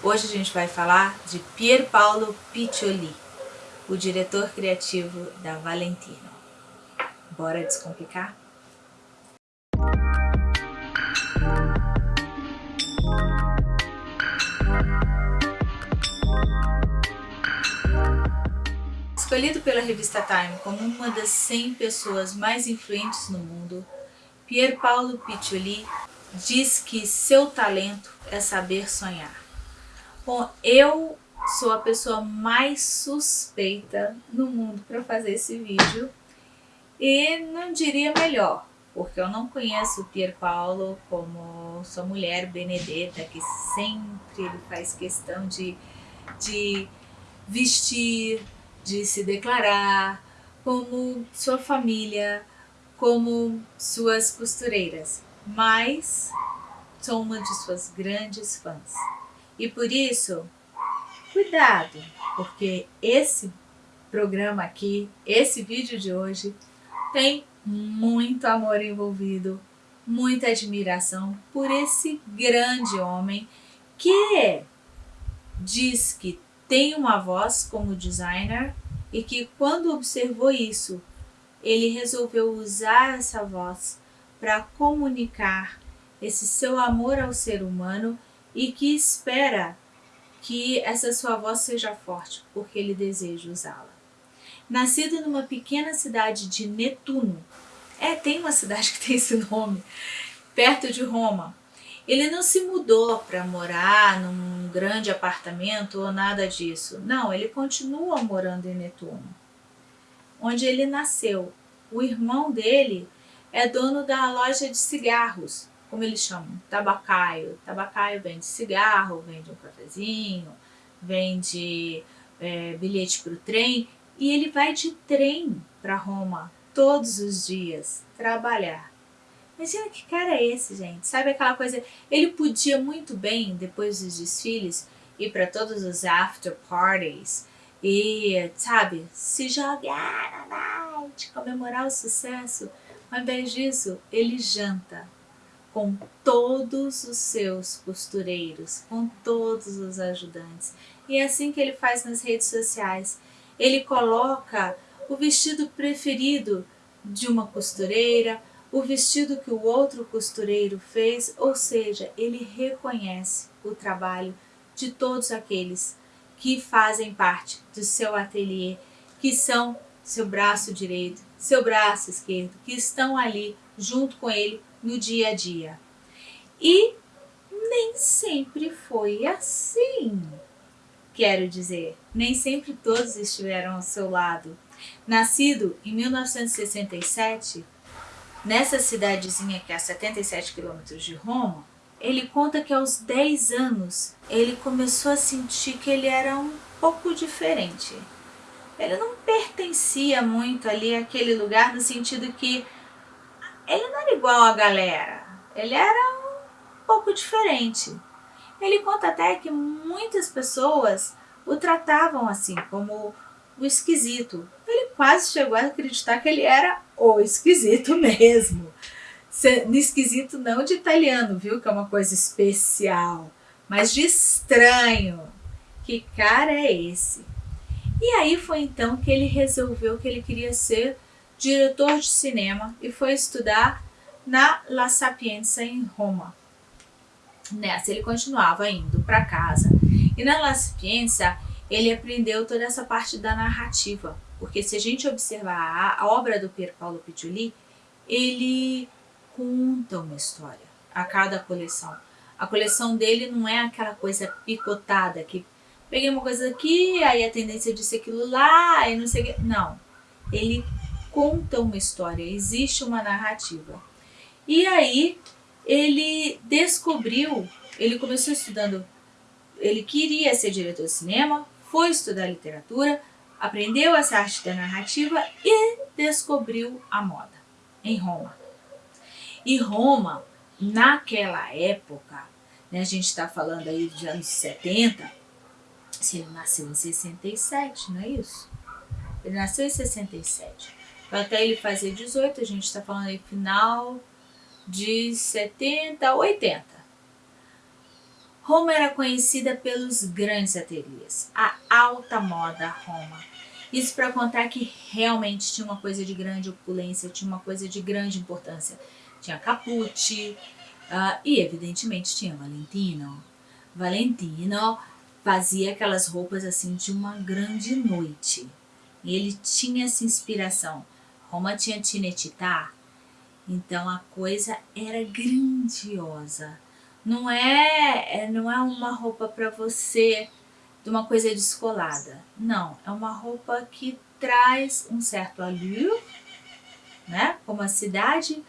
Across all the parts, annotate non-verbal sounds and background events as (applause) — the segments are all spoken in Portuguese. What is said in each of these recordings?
Hoje a gente vai falar de Pier Paolo Piccioli, o diretor criativo da Valentino. Bora descomplicar? Escolhido pela revista Time como uma das 100 pessoas mais influentes no mundo, Pier Paolo Piccioli diz que seu talento é saber sonhar. Bom, eu sou a pessoa mais suspeita no mundo para fazer esse vídeo e não diria melhor, porque eu não conheço o Pier Paolo como sua mulher Benedetta, que sempre ele faz questão de, de vestir, de se declarar, como sua família, como suas costureiras, mas sou uma de suas grandes fãs. E por isso, cuidado, porque esse programa aqui, esse vídeo de hoje, tem muito amor envolvido, muita admiração por esse grande homem que diz que tem uma voz como designer e que quando observou isso, ele resolveu usar essa voz para comunicar esse seu amor ao ser humano e que espera que essa sua voz seja forte, porque ele deseja usá-la. Nascido numa pequena cidade de Netuno, é, tem uma cidade (laughs) que tem esse nome, perto de Roma, ele não se mudou para morar num grande apartamento ou nada disso. Não, ele continua morando em Netuno, onde ele nasceu. O irmão dele é dono da loja de cigarros, como eles chamam, tabacaio. Tabacaio vende cigarro, vende um cafezinho, vende é, bilhete para o trem. E ele vai de trem para Roma todos os dias trabalhar. Imagina que cara é esse, gente. Sabe aquela coisa... Ele podia muito bem, depois dos desfiles, ir para todos os after parties e, sabe, se jogar na night, comemorar o sucesso. Ao invés disso, ele janta com todos os seus costureiros, com todos os ajudantes. E é assim que ele faz nas redes sociais. Ele coloca o vestido preferido de uma costureira, o vestido que o outro costureiro fez, ou seja, ele reconhece o trabalho de todos aqueles que fazem parte do seu ateliê, que são seu braço direito, seu braço esquerdo, que estão ali junto com ele no dia a dia. E nem sempre foi assim. Quero dizer, nem sempre todos estiveram ao seu lado. Nascido em 1967, Nessa cidadezinha que é a 77 quilômetros de Roma, ele conta que aos 10 anos ele começou a sentir que ele era um pouco diferente. Ele não pertencia muito ali àquele lugar no sentido que ele não era igual a galera, ele era um pouco diferente. Ele conta até que muitas pessoas o tratavam assim, como o esquisito. Ele quase chegou a acreditar que ele era o esquisito (laughs) mesmo. Esquisito não de italiano, viu? Que é uma coisa especial, mas de estranho. Que cara é esse? E aí foi então que ele resolveu que ele queria ser diretor de cinema e foi estudar na La Sapienza em Roma. Nessa ele continuava indo para casa. E na La Sapienza ele aprendeu toda essa parte da narrativa. Porque se a gente observar a, obra do Pier Paolo Piccioli, ele conta uma história a cada coleção. A coleção dele não é aquela coisa picotada, que peguei uma coisa aqui, aí a tendência de ser aquilo lá, e não sei o que. Não. Ele conta uma história, existe uma narrativa. E aí ele descobriu, ele começou estudando, ele queria ser diretor de cinema, foi estudar literatura, aprendeu essa arte da narrativa e descobriu a moda em Roma. E Roma, naquela época, né, a gente está falando aí dos anos 70, se ele nasceu em 67, não é isso? Ele nasceu em 67. Até ele fazer 18, a gente está falando aí final de 70, 80. Roma era conhecida pelos grandes ateliês, a alta moda Roma. Isso para contar que realmente tinha uma coisa de grande opulência, tinha uma coisa de grande importância. Tinha Capucci uh, e evidentemente tinha Valentino. Valentino fazia aquelas roupas assim de uma grande noite. Ele tinha essa inspiração. Roma tinha Tinetitá, então a coisa era grandiosa. Não é, é não é uma roupa para você de uma coisa descolada. Não, é uma roupa que traz um certo allure, né? Como a cidade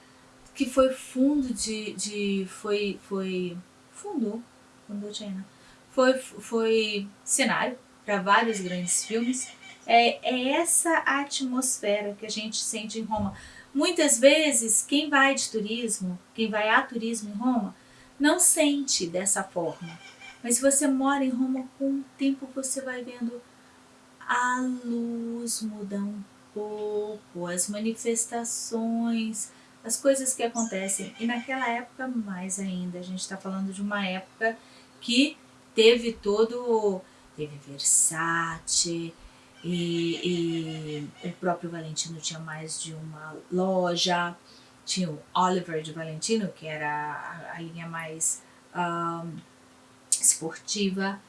que foi fundo de, de foi, foi fundo, fundo China, foi, foi cenário para vários grandes filmes. É, é essa atmosfera que a gente sente em Roma. Muitas vezes, quem vai de turismo, quem vai a turismo em Roma, não sente dessa forma. Mas se você mora em Roma, com o tempo você vai vendo a luz muda um pouco, as manifestações, as coisas que acontecem. E naquela época, mais ainda, a gente está falando de uma época que teve todo. Teve Versace, e, e o próprio Valentino tinha mais de uma loja. Tinha o Oliver de Valentino, que era a, linha mais um, esportiva.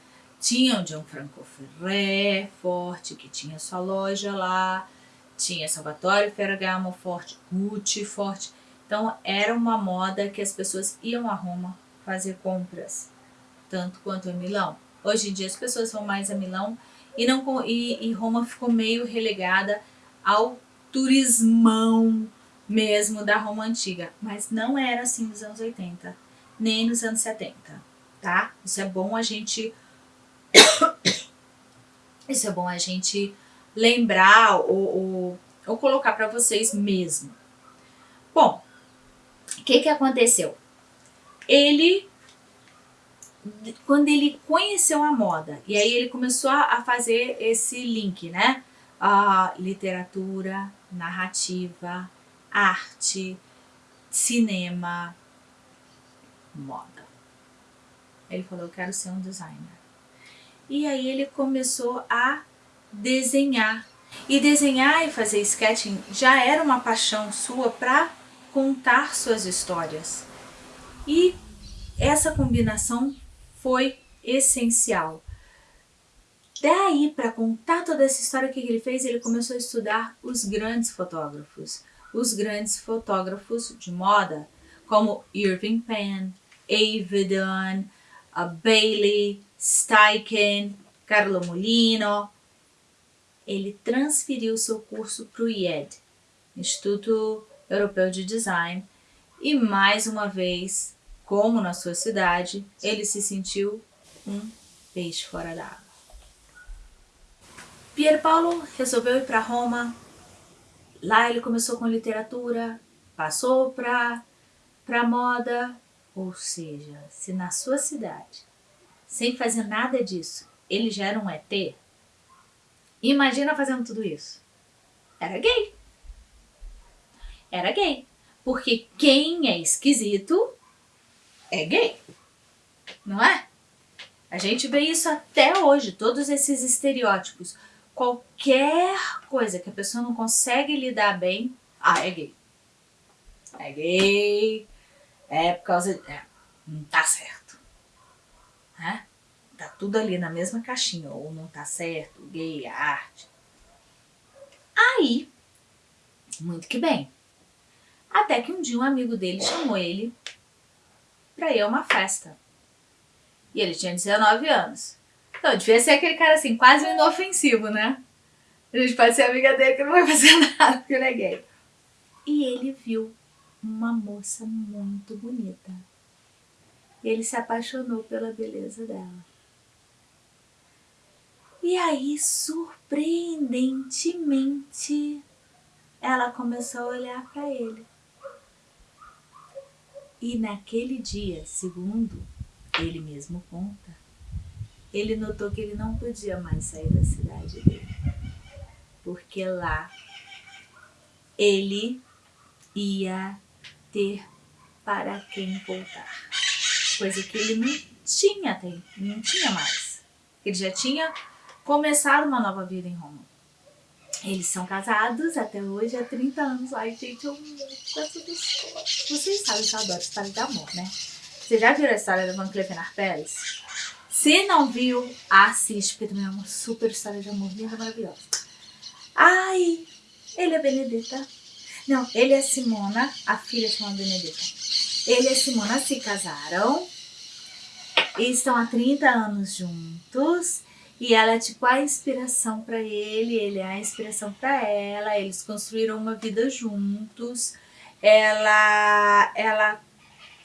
Tinha o Gianfranco Ferré, forte, que tinha sua loja lá. Tinha Salvatore Ferragamo, forte. Gucci, forte. Então, era uma moda que as pessoas iam a Roma fazer compras, tanto quanto em Milão. Hoje em dia, as pessoas vão mais a Milão e, não, e, e Roma ficou meio relegada ao turismão mesmo da Roma antiga. Mas não era assim nos anos 80, nem nos anos 70, tá? Isso é bom a gente... (coughs) Isso é bom a gente lembrar ou, ou, ou colocar para vocês mesmo. Bom, o que que aconteceu? Ele quando ele conheceu a moda, e aí ele começou a fazer esse link, né? A literatura, narrativa, arte, cinema, moda. Ele falou, eu quero ser um designer. E aí ele começou a desenhar. E desenhar e fazer sketching já era uma paixão sua para contar suas histórias. E essa combinação foi essencial. Daí, para contar toda essa história, o que ele fez? Ele começou a estudar os grandes fotógrafos. Os grandes fotógrafos de moda, como Irving Penn, Avedon, Bailey, Steichen, Carlo Molino. Ele transferiu seu curso para o IED, Instituto Europeu de Design, e mais uma vez como na sua cidade, ele se sentiu um peixe fora d'água. Pier Paolo resolveu ir para Roma. Lá ele começou com literatura, passou para para moda, ou seja, se na sua cidade, sem fazer nada disso, ele já era um ET, imagina fazendo tudo isso. Era gay. Era gay. Porque quem é esquisito é gay, não é? A gente vê isso até hoje, todos esses estereótipos. Qualquer coisa que a pessoa não consegue lidar bem, ah, é gay. É gay, é por causa de... É, não tá certo. Né? Tá tudo ali na mesma caixinha, ou não tá certo, gay, arte. Aí, muito que bem. Até que um dia um amigo dele chamou ele para ir a uma festa. E ele tinha 19 anos. Então, devia ser aquele cara assim, quase inofensivo, né? A gente pode ser amiga dele que não vai fazer (laughs) nada porque ele é gay. E ele viu uma moça muito bonita. E ele se apaixonou pela beleza dela. E aí, surpreendentemente, ela começou a olhar para ele. E naquele dia, segundo ele mesmo conta, ele notou que ele não podia mais sair da cidade dele. Porque lá ele ia ter para quem voltar. Coisa que ele não tinha, não tinha mais. Ele já tinha começado uma nova vida em Roma. Eles são casados até hoje há 30 anos. Ai, gente, eu amo essa. Vocês sabem que eu adoro história de amor, né? Você já viu a história da Van Clevenar Pérez? Se não viu, assiste, porque também é uma super história de amor linda, maravilhosa. Ai, ele é Benedetta. Não, ele é Simona, a filha chama Benedetta. Ele e Simona se casaram e estão há 30 anos juntos. E ela é tipo a inspiração para ele, ele é a inspiração para ela. Eles construíram uma vida juntos. Ela, ela,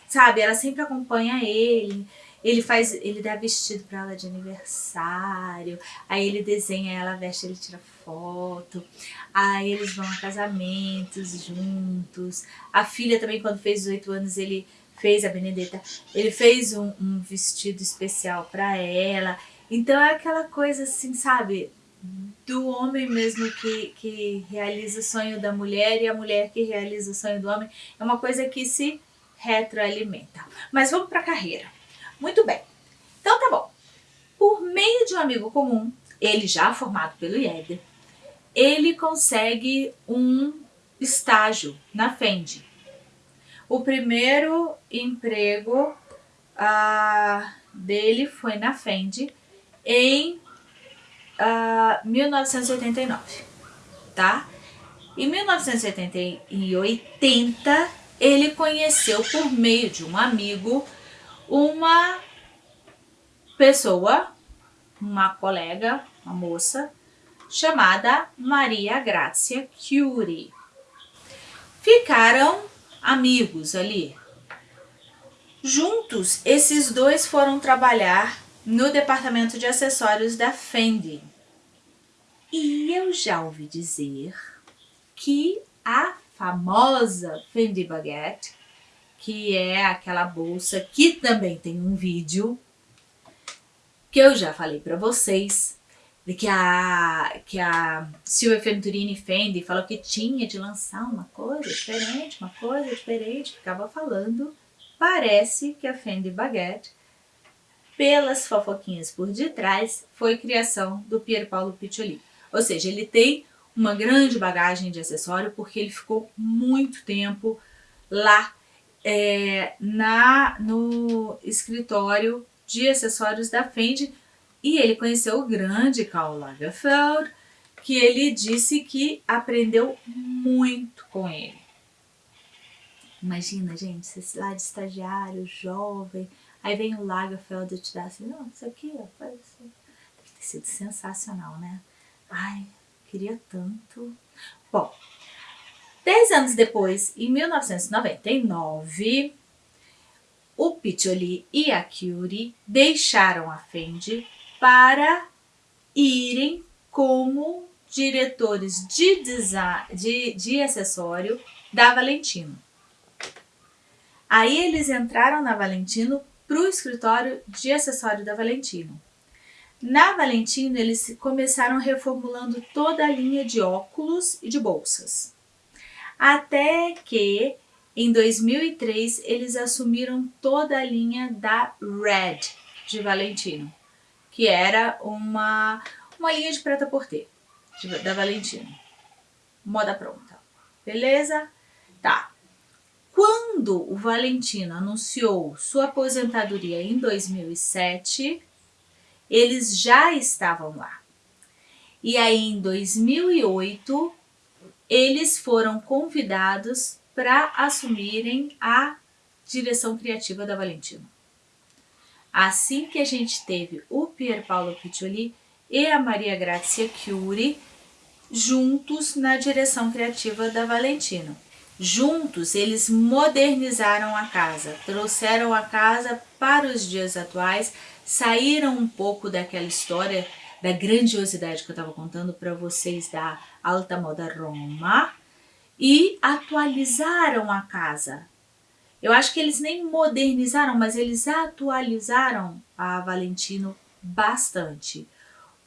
sabe, ela sempre acompanha ele. Ele faz, ele dá vestido para ela de aniversário. Aí ele desenha, ela veste, ele tira foto. Aí eles vão a casamentos juntos. A filha também, quando fez 18 anos, ele fez a Benedetta. Ele fez um, um vestido especial para ela. Então é aquela coisa assim, sabe? Do homem mesmo que, que realiza o sonho da mulher e a mulher que realiza o sonho do homem. É uma coisa que se retroalimenta. Mas vamos para a carreira. Muito bem. Então tá bom. Por meio de um amigo comum, ele já formado pelo IED, ele consegue um estágio na Fendi. O primeiro emprego uh, dele foi na Fendi em uh, ah, 1989, tá? Em 1980, ele conheceu por meio de um amigo uma pessoa, uma colega, uma moça, chamada Maria Grazia Curie. Ficaram amigos ali. Juntos, esses dois foram trabalhar no departamento de acessórios da Fendi. E eu já ouvi dizer que a famosa Fendi Baguette, que é aquela bolsa que também tem um vídeo, que eu já falei para vocês, de que a, que a Silvia Venturini Fendi falou que tinha de lançar uma coisa diferente, uma coisa diferente, ficava falando. Parece que a Fendi Baguette pelas fofoquinhas por detrás, foi criação do Pier Paolo Piccioli. Ou seja, ele tem uma grande bagagem de acessório porque ele ficou muito tempo lá é, na, no escritório de acessórios da Fendi e ele conheceu o grande Karl Lagerfeld, que ele disse que aprendeu muito com ele. Imagina, gente, lá de estagiário, jovem, Aí vem o Lagerfeld te dá assim, não, isso aqui, ó, faz assim. Deve ter sido sensacional, né? Ai, queria tanto. Bom, dez anos depois, em 1999, o Piccioli e a Curie deixaram a Fendi para irem como diretores de, design, de, de acessório da Valentino. Aí eles entraram na Valentino para o escritório de acessório da Valentino. Na Valentino, eles começaram reformulando toda a linha de óculos e de bolsas. Até que, em 2003, eles assumiram toda a linha da Red de Valentino, que era uma, uma linha de preta-porter da Valentino. Moda pronta. Beleza? Tá. Quando o Valentino anunciou sua aposentadoria em 2007, eles já estavam lá. E aí em 2008, eles foram convidados para assumirem a direção criativa da Valentino. Assim que a gente teve o Pier Paolo Piccioli e a Maria Grazia Curie juntos na direção criativa da Valentino. Juntos, eles modernizaram a casa, trouxeram a casa para os dias atuais, saíram um pouco daquela história da grandiosidade que eu estava contando para vocês da alta moda Roma e atualizaram a casa. Eu acho que eles nem modernizaram, mas eles atualizaram a Valentino bastante.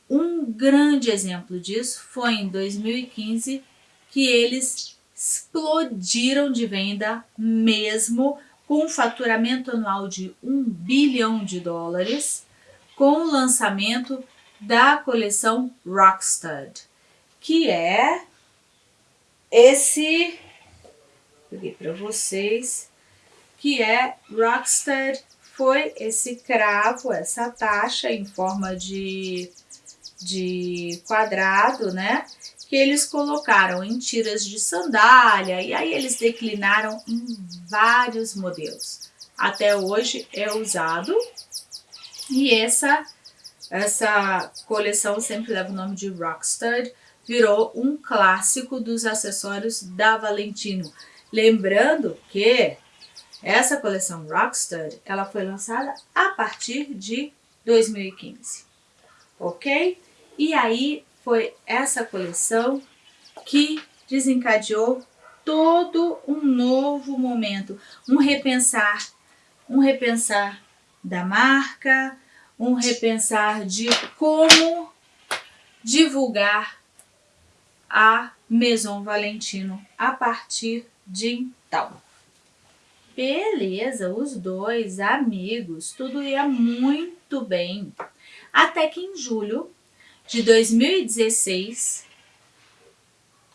Um grande exemplo disso foi em 2015 que eles explodiram de venda mesmo com um faturamento anual de 1 bilhão de dólares, com o lançamento da coleção Rockstud, que é esse, peguei para vocês, que é Rockstud, foi esse cravo, essa taxa em forma de, de quadrado, né? Que eles colocaram em tiras de sandália e aí eles declinaram em vários modelos. Até hoje é usado e essa, essa coleção sempre leva o nome de Rockstud, virou um clássico dos acessórios da Valentino. Lembrando que essa coleção Rockstud, ela foi lançada a partir de 2015, ok? E aí foi essa coleção que desencadeou todo um novo momento, um repensar, um repensar da marca, um repensar de como divulgar a Maison Valentino a partir de então. Beleza, os dois amigos, tudo ia muito bem. Até que em julho de 2016,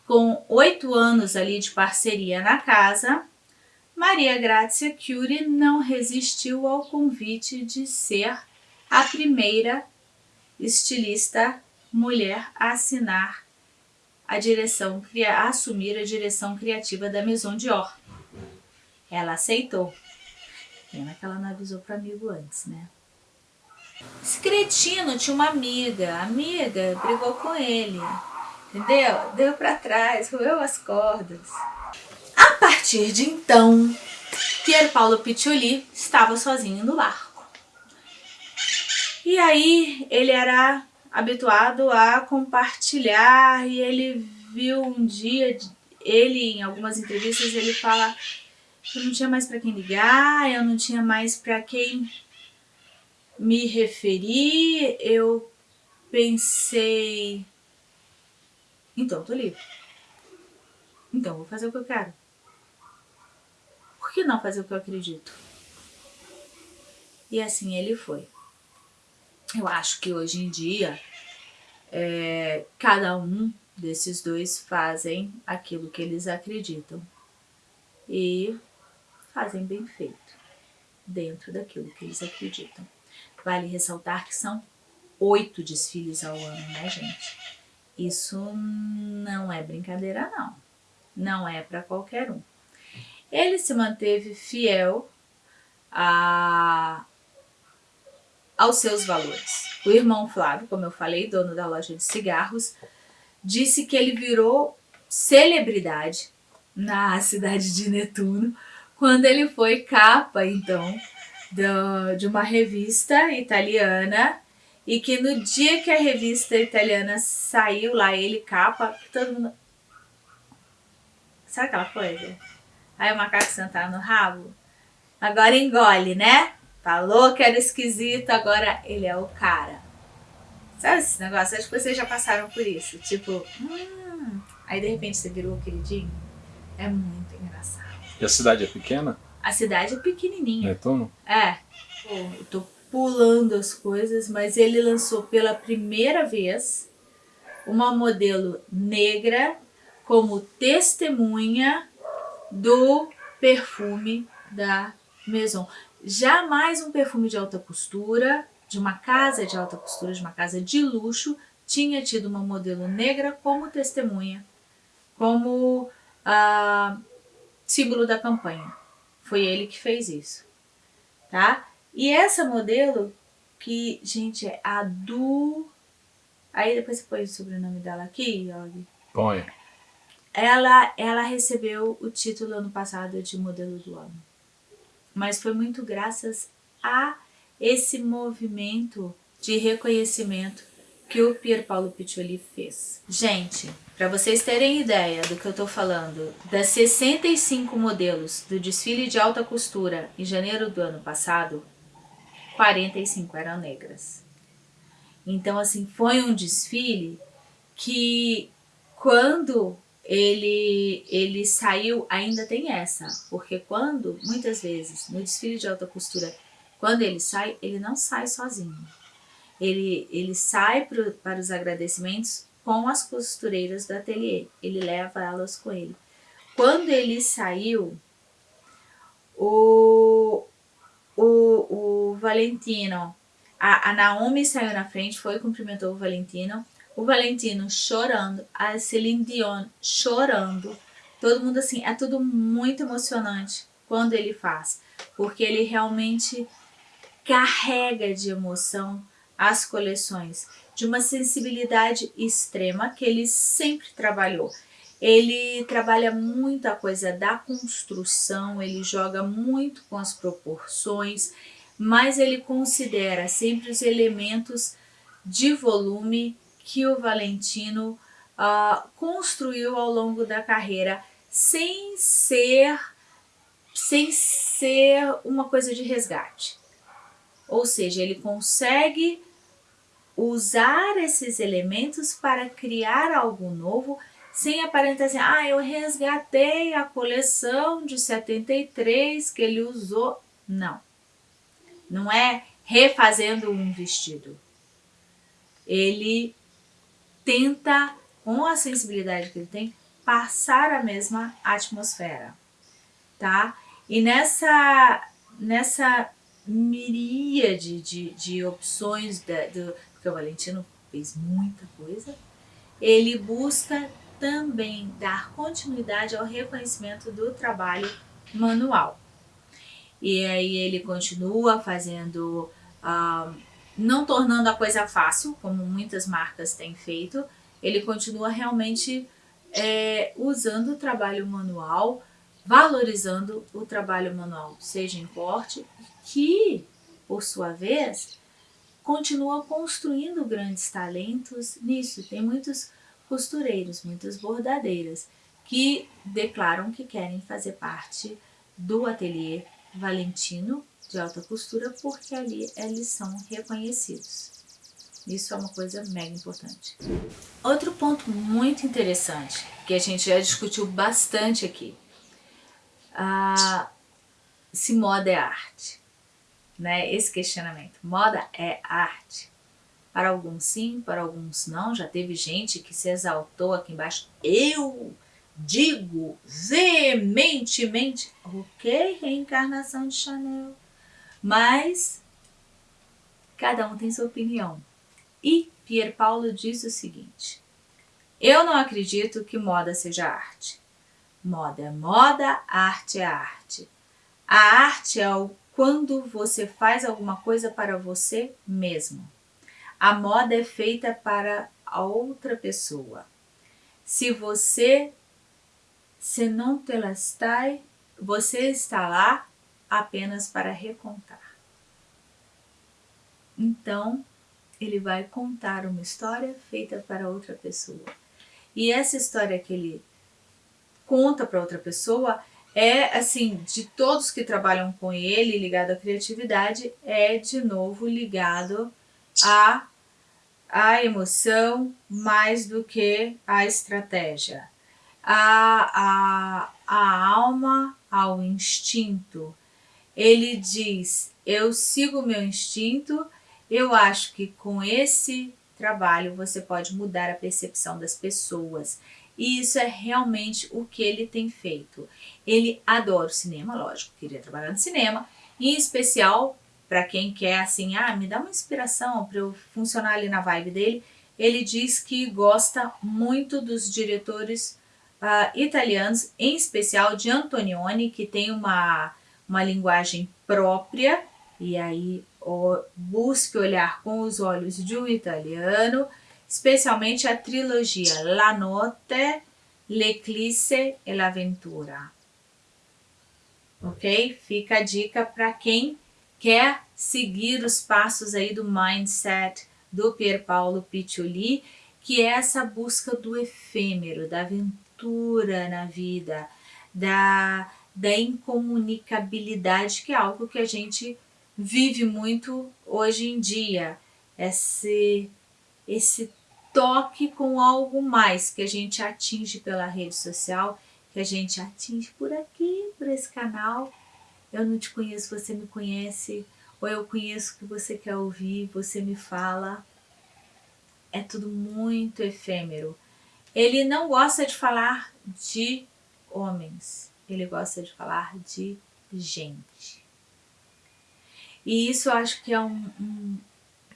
com oito anos ali de parceria na casa, Maria Grazia Curie não resistiu ao convite de ser a primeira estilista mulher a assinar a direção, a assumir a direção criativa da Maison Dior. Ela aceitou. Pena que ela não avisou para amigo antes, né? Esse cretino tinha uma amiga, a amiga brigou com ele, entendeu? Deu para trás, roeu as cordas. A partir de então, Pier Paolo Piccioli estava sozinho no barco. E aí ele era habituado a compartilhar e ele viu um dia, ele em algumas entrevistas, ele fala eu não tinha mais para quem ligar, eu não tinha mais para quem me referir, eu pensei, então tô livre. Então vou fazer o que eu quero. Por que não fazer o que eu acredito? E assim ele foi. Eu acho que hoje em dia, é, cada um desses dois fazem aquilo que eles acreditam. E fazem bem feito, dentro daquilo que eles acreditam. Vale ressaltar que são oito desfiles ao ano, né, gente? Isso não é brincadeira, não. Não é para qualquer um. Ele se manteve fiel a, aos seus valores. O irmão Flávio, como eu falei, dono da loja de cigarros, disse que ele virou celebridade na cidade de Netuno quando ele foi capa, então, do, de uma revista italiana e que no dia que a revista italiana saiu lá, ele capa, todo mundo... Sabe aquela coisa? Aí o macaco sentar no rabo, agora engole, né? Falou que era esquisito, agora ele é o cara. Sabe esse negócio? Acho que vocês já passaram por isso. Tipo, hum... aí de repente você virou o queridinho. É muito engraçado. E a cidade é pequena? A cidade é pequenininha. Netuno? É. Pô, eu tô pulando as coisas, mas ele lançou pela primeira vez uma modelo negra como testemunha do perfume da Maison. Jamais um perfume de alta costura, de uma casa de alta costura, de uma casa de luxo, tinha tido uma modelo negra como testemunha, como uh, símbolo da campanha. Foi ele que fez isso, tá? E essa modelo, que, gente, é a Du... Aí depois você põe o sobrenome dela aqui, Yogi. Põe. Ela, ela recebeu o título ano passado de modelo do ano. Mas foi muito graças a esse movimento de reconhecimento que o Pier Paolo Piccioli fez. Gente, para vocês terem ideia do que eu estou falando, das 65 modelos do desfile de alta costura em janeiro do ano passado, 45 eram negras. Então, assim, foi um desfile que quando ele, ele saiu, ainda tem essa, porque quando, muitas vezes, no desfile de alta costura, quando ele sai, ele não sai sozinho. Ele, ele sai pro, para os agradecimentos com as costureiras do ateliê, ele leva elas com ele. Quando ele saiu, o, o, o Valentino, a, a Naomi saiu na frente, foi cumprimentou o Valentino, o Valentino chorando, a Celine Dion chorando, todo mundo assim, é tudo muito emocionante quando ele faz, porque ele realmente carrega de emoção as coleções, de uma sensibilidade extrema que ele sempre trabalhou. Ele trabalha muito a coisa da construção, ele joga muito com as proporções, mas ele considera sempre os elementos de volume que o Valentino uh, construiu ao longo da carreira, sem ser, sem ser uma coisa de resgate. Ou seja, ele consegue usar esses elementos para criar algo novo, sem aparentar assim, ah, eu resgatei a coleção de 73 que ele usou. Não, não é refazendo um vestido. Ele tenta, com a sensibilidade que ele tem, passar a mesma atmosfera, tá? E nessa, nessa miríade de, de opções, da, do, porque o Valentino fez muita coisa, ele busca também dar continuidade ao reconhecimento do trabalho manual. E aí ele continua fazendo... Uh, não tornando a coisa fácil, como muitas marcas têm feito, ele continua realmente é, usando o trabalho manual, valorizando o trabalho manual, seja em corte, que, por sua vez, continua construindo grandes talentos nisso. Tem muitos costureiros, muitas bordadeiras, que declaram que querem fazer parte do ateliê Valentino de alta costura porque ali eles são reconhecidos. Isso é uma coisa mega importante. Outro ponto muito interessante, que a gente já discutiu bastante aqui, ah, se moda é arte, né? Esse questionamento, moda é arte? Para alguns sim, para alguns não, já teve gente que se exaltou aqui embaixo, eu digo veementemente, ok, reencarnação de Chanel, mas cada um tem sua opinião. E Pier Paulo diz o seguinte, eu não acredito que moda seja arte. Moda é moda, arte é arte. A arte é o quando você faz alguma coisa para você mesmo. A moda é feita para a outra pessoa. Se você se não te la está, você está lá apenas para recontar. Então, ele vai contar uma história feita para outra pessoa. E essa história que ele conta para outra pessoa é, assim, de todos que trabalham com ele, ligado à criatividade, é de novo ligado à, à emoção mais do que à estratégia. A, a, a alma ao instinto, ele diz, eu sigo o meu instinto, eu acho que com esse trabalho você pode mudar a percepção das pessoas. E isso é realmente o que ele tem feito. Ele adora o cinema, lógico, queria trabalhar no cinema, em especial para quem quer assim, ah, me dá uma inspiração para eu funcionar ali na vibe dele. Ele diz que gosta muito dos diretores uh, italianos, em especial de Antonioni, que tem uma uma linguagem própria, e aí ó, busque olhar com os olhos de um italiano, especialmente a trilogia La Notte, L'Eclisse e l'Aventura. Ok? Fica a dica para quem quer seguir os passos aí do mindset do Pier Paolo Piccioli, que é essa busca do efêmero, da aventura na vida, da da incomunicabilidade, que é algo que a gente vive muito hoje em dia. Esse, esse toque com algo mais que a gente atinge pela rede social, que a gente atinge por aqui, por esse canal. Eu não te conheço, você me conhece, ou eu conheço o que você quer ouvir, você me fala. É tudo muito efêmero. Ele não gosta de falar de homens, ele gosta de falar de gente. E isso eu acho que é um, um,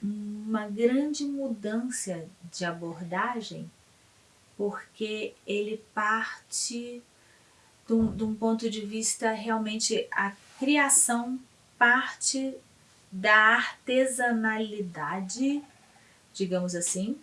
uma grande mudança de abordagem, porque ele parte de um, de um ponto de vista realmente a criação parte da artesanalidade, digamos assim,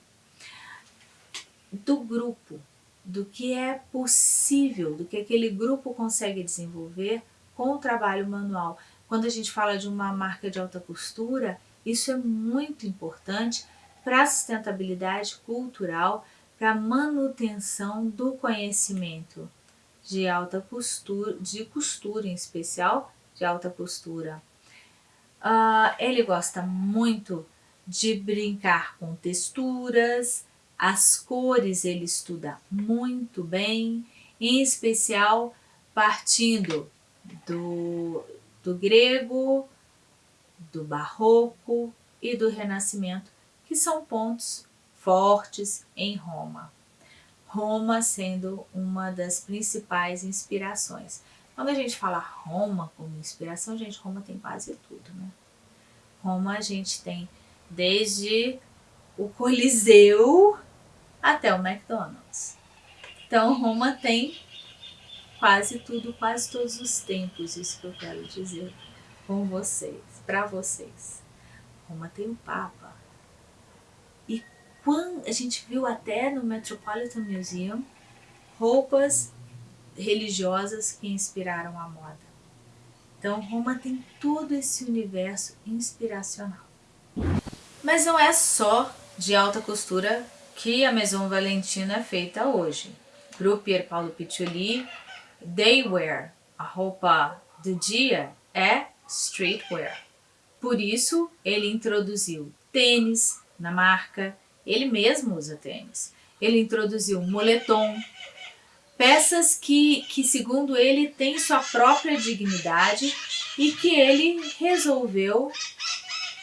do grupo, do que é possível, do que aquele grupo consegue desenvolver com o trabalho manual. Quando a gente fala de uma marca de alta costura, isso é muito importante para a sustentabilidade cultural, para a manutenção do conhecimento de alta costura, de costura em especial, de alta costura. Uh, ele gosta muito de brincar com texturas, as cores ele estuda muito bem, em especial partindo do, do grego, do barroco e do renascimento, que são pontos fortes em Roma. Roma sendo uma das principais inspirações. Quando a gente fala Roma como inspiração, gente, Roma tem quase tudo, né? Roma a gente tem desde o Coliseu até o McDonald's. Então Roma tem quase tudo, quase todos os tempos, isso que eu quero dizer com vocês, para vocês. Roma tem o Papa. E quando a gente viu até no Metropolitan Museum roupas religiosas que inspiraram a moda. Então Roma tem todo esse universo inspiracional. Mas não é só de alta costura que a Maison Valentino é feita hoje. Para o Pier Paolo Piccioli, daywear, a roupa do dia, é streetwear. Por isso, ele introduziu tênis na marca, ele mesmo usa tênis. Ele introduziu moletom, peças que, que segundo ele, têm sua própria dignidade e que ele resolveu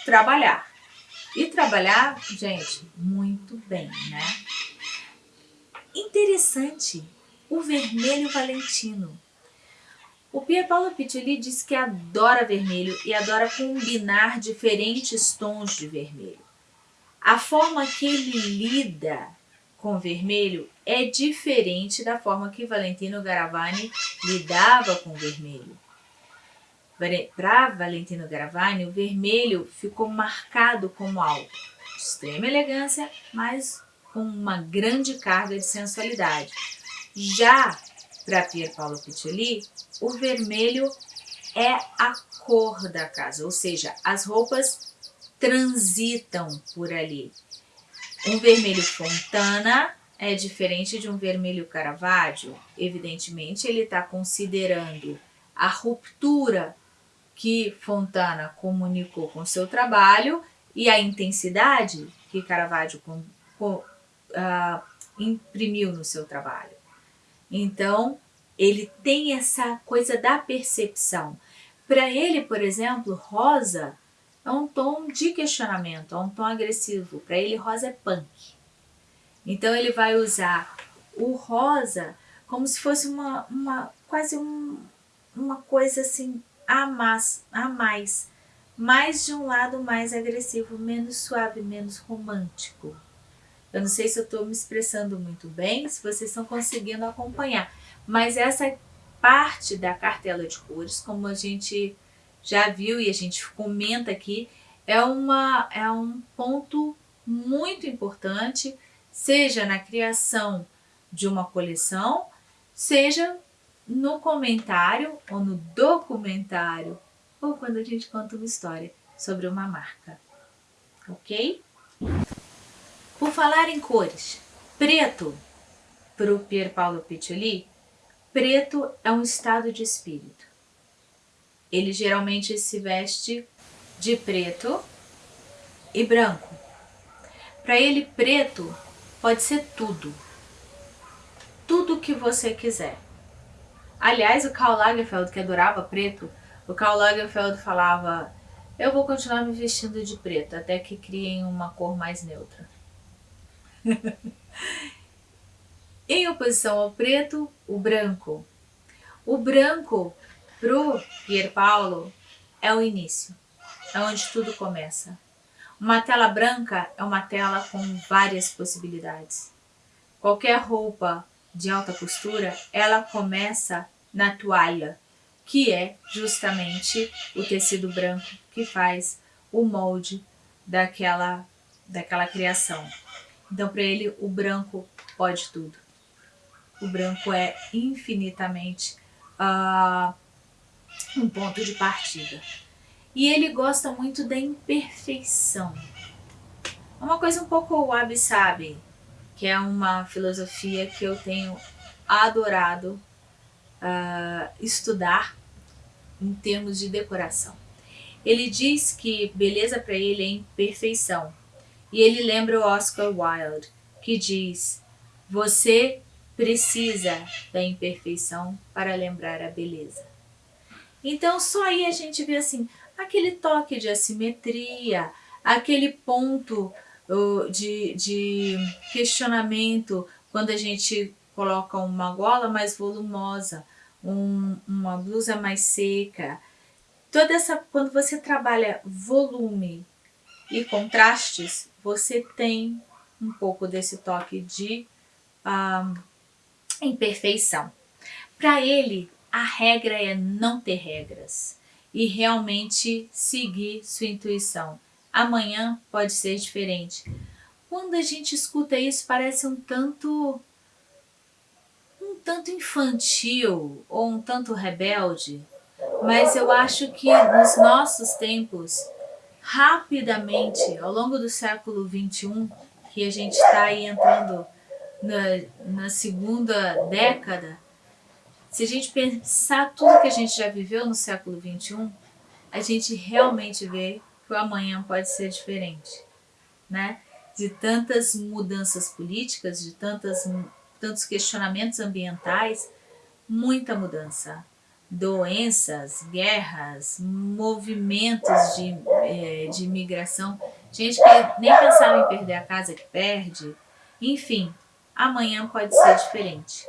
trabalhar. E trabalhar, gente, muito bem, né? Interessante, o vermelho valentino. O Pierpaolo Piccoli diz que adora vermelho e adora combinar diferentes tons de vermelho. A forma que ele lida com vermelho é diferente da forma que Valentino Garavani lidava com vermelho. Para Valentino Garavani, o vermelho ficou marcado como algo de extrema elegância, mas com uma grande carga de sensualidade. Já para Pier Paolo Piccioli, o vermelho é a cor da casa, ou seja, as roupas transitam por ali. Um vermelho fontana é diferente de um vermelho Caravaggio. Evidentemente, ele está considerando a ruptura que Fontana comunicou com seu trabalho e a intensidade que Caravaggio com, com, uh, imprimiu no seu trabalho. Então, ele tem essa coisa da percepção. Para ele, por exemplo, rosa é um tom de questionamento, é um tom agressivo. Para ele, rosa é punk. Então, ele vai usar o rosa como se fosse uma, uma quase um, uma coisa assim a mais, a mais, mais de um lado mais agressivo, menos suave, menos romântico. Eu não sei se eu estou me expressando muito bem, se vocês estão conseguindo acompanhar, mas essa parte da cartela de cores, como a gente já viu e a gente comenta aqui, é, uma, é um ponto muito importante, seja na criação de uma coleção, seja no comentário ou no documentário ou quando a gente conta uma história sobre uma marca, ok? Por falar em cores, preto para o Pier Paolo Piccioli, preto é um estado de espírito. Ele geralmente se veste de preto e branco. Para ele, preto pode ser tudo. Tudo que você quiser. Aliás, o Karl Lagerfeld, que adorava preto, o Karl Lagerfeld falava eu vou continuar me vestindo de preto até que criem uma cor mais neutra. (laughs) em oposição ao preto, o branco. O branco, pro Pier Paulo, é o início, é onde tudo começa. Uma tela branca é uma tela com várias possibilidades. Qualquer roupa de alta costura, ela começa na toalha, que é justamente o tecido branco que faz o molde daquela, daquela criação. Então, para ele, o branco pode tudo. O branco é infinitamente uh, um ponto de partida. E ele gosta muito da imperfeição. É uma coisa um pouco wabi-sabi, que é uma filosofia que eu tenho adorado uh, estudar em termos de decoração. Ele diz que beleza para ele é imperfeição. E ele lembra o Oscar Wilde, que diz: Você precisa da imperfeição para lembrar a beleza. Então, só aí a gente vê assim, aquele toque de assimetria, aquele ponto de, de questionamento quando a gente coloca uma gola mais volumosa, um, uma blusa mais seca. Toda essa, quando você trabalha volume e contrastes, você tem um pouco desse toque de uh, imperfeição. Para ele, a regra é não ter regras e realmente seguir sua intuição. Amanhã pode ser diferente. Quando a gente escuta isso, parece um tanto um tanto infantil ou um tanto rebelde, mas eu acho que nos nossos tempos, rapidamente, ao longo do século XXI, que a gente está aí entrando na, na segunda década, se a gente pensar tudo que a gente já viveu no século XXI, a gente realmente vê que o amanhã pode ser diferente, né? De tantas mudanças políticas, de tantas tantos questionamentos ambientais, muita mudança. Doenças, guerras, movimentos de, é, de migração, gente que nem pensava em perder a casa que perde. Enfim, amanhã pode ser diferente.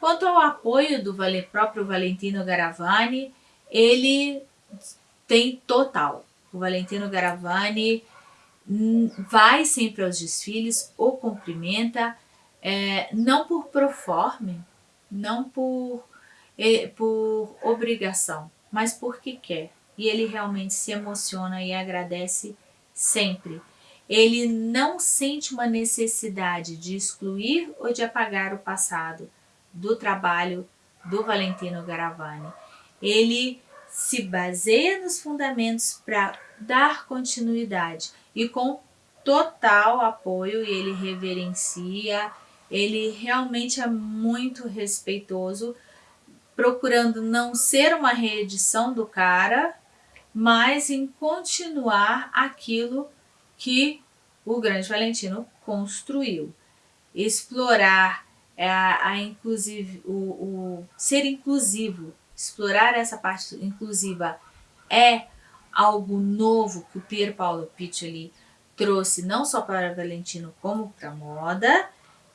Quanto ao apoio do próprio Valentino Garavani, ele tem total. O Valentino Garavani hum, vai sempre aos desfiles, o cumprimenta, é, não por proforme, não por, é, por obrigação, mas porque quer. E ele realmente se emociona e agradece sempre. Ele não sente uma necessidade de excluir ou de apagar o passado do trabalho do Valentino Garavani. Ele se baseia nos fundamentos para dar continuidade e com total apoio ele reverencia ele realmente é muito respeitoso, procurando não ser uma reedição do cara, mas em continuar aquilo que o grande Valentino construiu. Explorar é, a, a inclusive, o, o ser inclusivo, explorar essa parte inclusiva é algo novo que o Pier Paolo Piccioli trouxe não só para Valentino como para a moda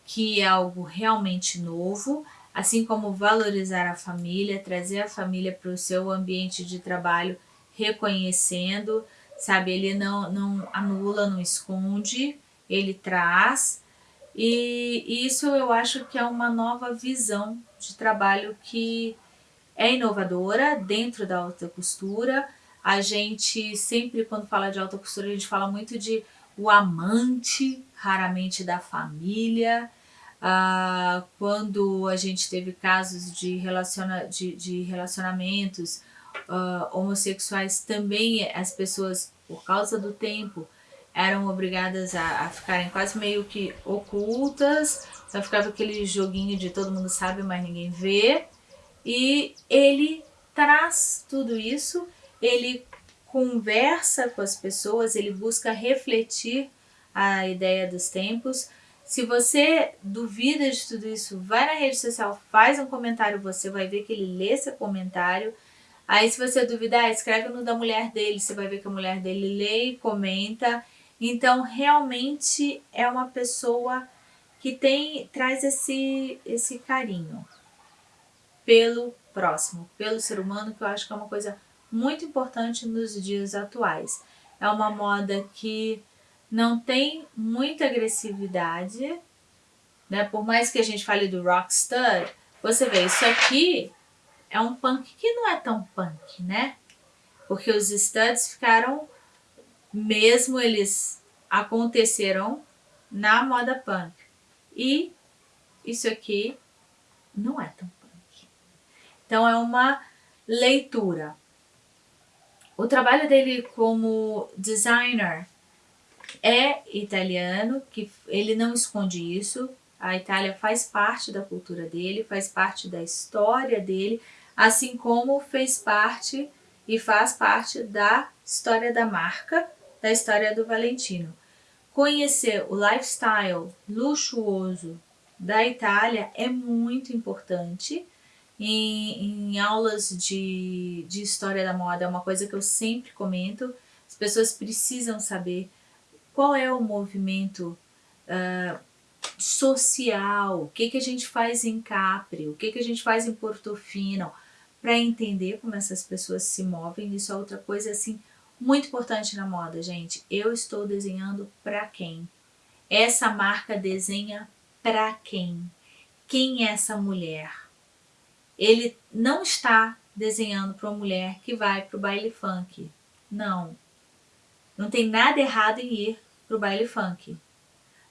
que é algo realmente novo, assim como valorizar a família, trazer a família para o seu ambiente de trabalho, reconhecendo, sabe? Ele não, não anula, não esconde, ele traz. E, isso eu acho que é uma nova visão de trabalho que é inovadora dentro da alta costura. A gente sempre, quando fala de alta costura, a gente fala muito de o amante, raramente da família, ah, quando a gente teve casos de, relaciona de, de relacionamentos ah, homossexuais, também as pessoas, por causa do tempo, eram obrigadas a, a ficarem quase meio que ocultas, só ficava aquele joguinho de todo mundo sabe, mas ninguém vê. E ele traz tudo isso, ele conversa com as pessoas, ele busca refletir a ideia dos tempos, Se você duvida de tudo isso, vai na rede social, faz um comentário, você vai ver que ele lê seu comentário. Aí se você duvidar, escreve no da mulher dele, você vai ver que a mulher dele lê e comenta. Então realmente é uma pessoa que tem traz esse, esse carinho pelo próximo, pelo ser humano, que eu acho que é uma coisa muito importante nos dias atuais. É uma moda que não tem muita agressividade, né? Por mais que a gente fale do rockstar, você vê, isso aqui é um punk que não é tão punk, né? Porque os studs ficaram, mesmo eles aconteceram na moda punk. E isso aqui não é tão punk. Então é uma leitura. O trabalho dele como designer é italiano, que ele não esconde isso. A Itália faz parte da cultura dele, faz parte da história dele, assim como fez parte e faz parte da história da marca, da história do Valentino. Conhecer o lifestyle luxuoso da Itália é muito importante. Em, em aulas de, de história da moda é uma coisa que eu sempre comento. As pessoas precisam saber qual é o movimento uh, social, o que, que a gente faz em Capri, o que, que a gente faz em Portofino, para entender como essas pessoas se movem. Isso é outra coisa assim muito importante na moda, gente. Eu estou desenhando para quem? Essa marca desenha para quem? Quem é essa mulher? Ele não está desenhando para uma mulher que vai para o baile funk. Não. Não tem nada errado em ir para o baile funk.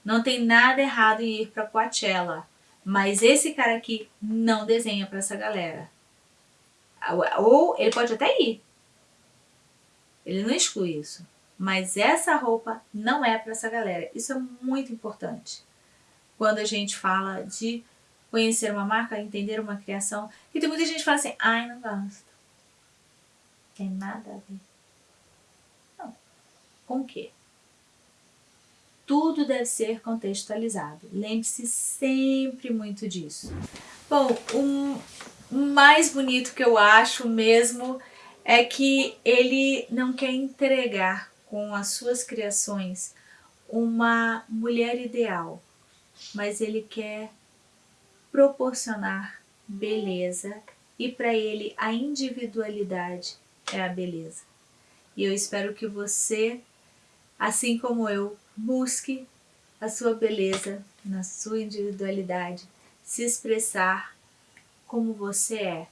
Não tem nada errado em ir para Coachella, mas esse cara aqui não desenha para essa galera. Ou ele pode até ir. Ele não exclui isso. Mas essa roupa não é para essa galera. Isso é muito importante. Quando a gente fala de conhecer uma marca, entender uma criação, que tem muita gente que fala assim, ai, não gosto. Tem nada a ver. Não. Com o quê? tudo deve ser contextualizado. Lembre-se sempre muito disso. Bom, o mais bonito que eu acho mesmo é que ele não quer entregar com as suas criações uma mulher ideal, mas ele quer proporcionar beleza e para ele a individualidade é a beleza. E eu espero que você, assim como eu, Busque a sua beleza na sua individualidade, se expressar como você é,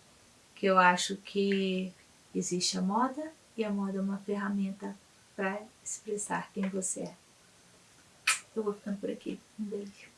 que eu acho que existe a moda e a moda é uma ferramenta para expressar quem você é. Eu vou ficando por aqui. Um beijo.